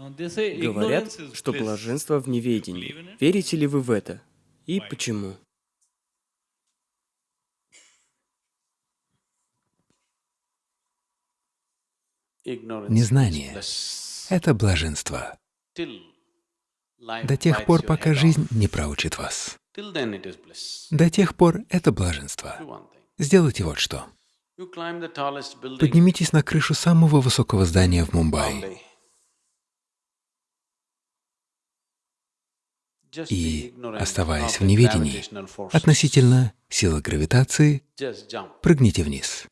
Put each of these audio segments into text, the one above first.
Говорят, что блаженство в неведении. Верите ли вы в это? И почему? Незнание — это блаженство. До тех пор, пока жизнь не проучит вас. До тех пор это блаженство. Сделайте вот что. Поднимитесь на крышу самого высокого здания в Мумбаи и, оставаясь в неведении относительно силы гравитации, прыгните вниз.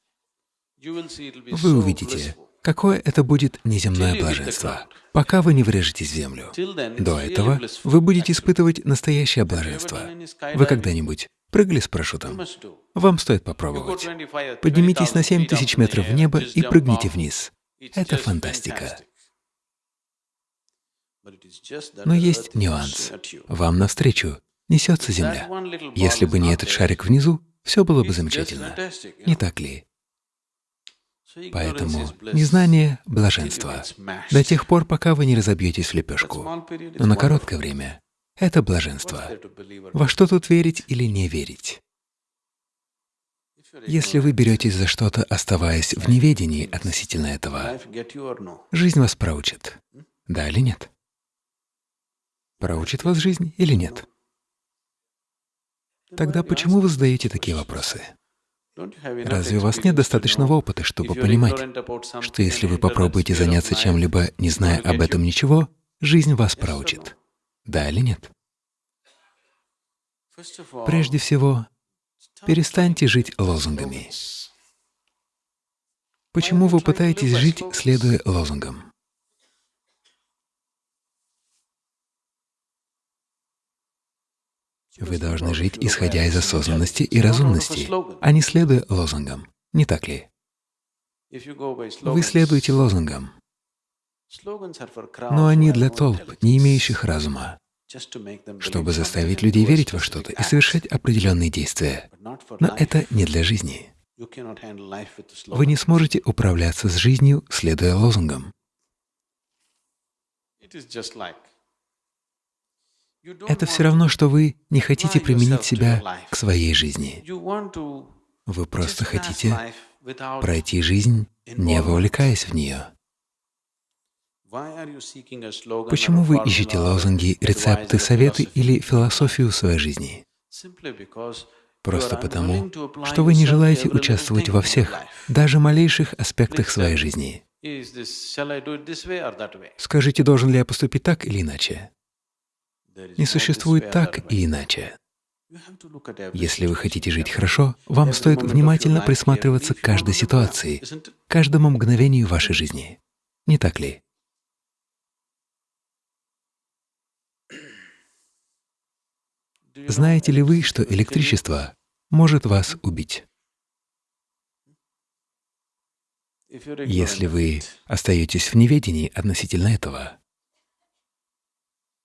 Вы увидите, какое это будет неземное блаженство, пока вы не врежетесь в землю. До этого вы будете испытывать настоящее блаженство. Вы когда-нибудь прыгали с парашютом? Вам стоит попробовать. Поднимитесь на 7 тысяч метров в небо и прыгните вниз. Это фантастика. Но есть нюанс. Вам навстречу несется Земля. Если бы не этот шарик внизу, все было бы замечательно. Не так ли? Поэтому незнание — блаженство. До тех пор, пока вы не разобьетесь в лепешку. Но на короткое время — это блаженство. Во что тут верить или не верить? Если вы беретесь за что-то, оставаясь в неведении относительно этого, жизнь вас проучит. Да или нет? Проучит вас жизнь или нет? Тогда почему вы задаете такие вопросы? Разве у вас нет достаточного опыта, чтобы понимать, что если вы попробуете заняться чем-либо, не зная об этом ничего, жизнь вас проучит? Да или нет? Прежде всего, перестаньте жить лозунгами. Почему вы пытаетесь жить, следуя лозунгам? Вы должны жить, исходя из осознанности и разумности, а не следуя лозунгам. Не так ли? Вы следуете лозунгам, но они для толп, не имеющих разума, чтобы заставить людей верить во что-то и совершать определенные действия. Но это не для жизни. Вы не сможете управляться с жизнью, следуя лозунгам. Это все равно, что вы не хотите применить себя к своей жизни. Вы просто хотите пройти жизнь, не вовлекаясь в нее. Почему вы ищете лозунги, рецепты, советы или философию своей жизни? Просто потому, что вы не желаете участвовать во всех, даже малейших аспектах своей жизни. Скажите, должен ли я поступить так или иначе? Не существует так и иначе. Если вы хотите жить хорошо, вам стоит внимательно присматриваться к каждой ситуации, каждому мгновению вашей жизни. Не так ли? Знаете ли вы, что электричество может вас убить? Если вы остаетесь в неведении относительно этого,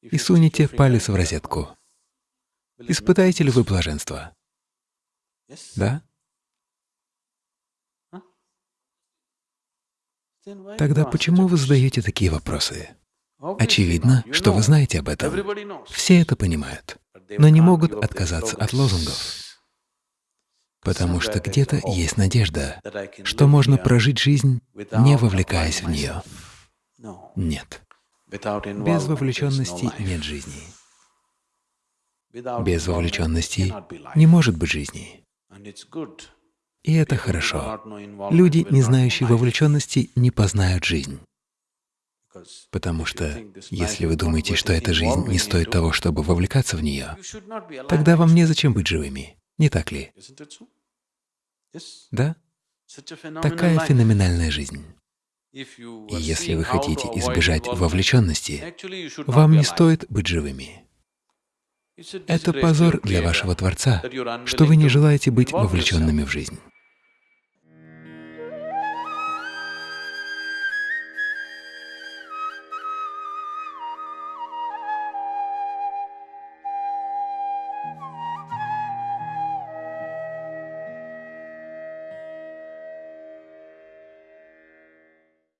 и сунете палец в розетку. Испытаете ли вы блаженство? Да? Тогда почему вы задаете такие вопросы? Очевидно, что вы знаете об этом. Все это понимают, но не могут отказаться от лозунгов. Потому что где-то есть надежда, что можно прожить жизнь, не вовлекаясь в нее. Нет. Без вовлеченности нет жизни. Без вовлеченности не может быть жизни. И это хорошо. Люди, не знающие вовлеченности, не познают жизнь. Потому что если вы думаете, что эта жизнь не стоит того, чтобы вовлекаться в нее, тогда вам незачем быть живыми, не так ли? Да? Такая феноменальная жизнь. И если вы хотите избежать вовлеченности, вам не стоит быть живыми. Это позор для вашего Творца, что вы не желаете быть вовлеченными в жизнь.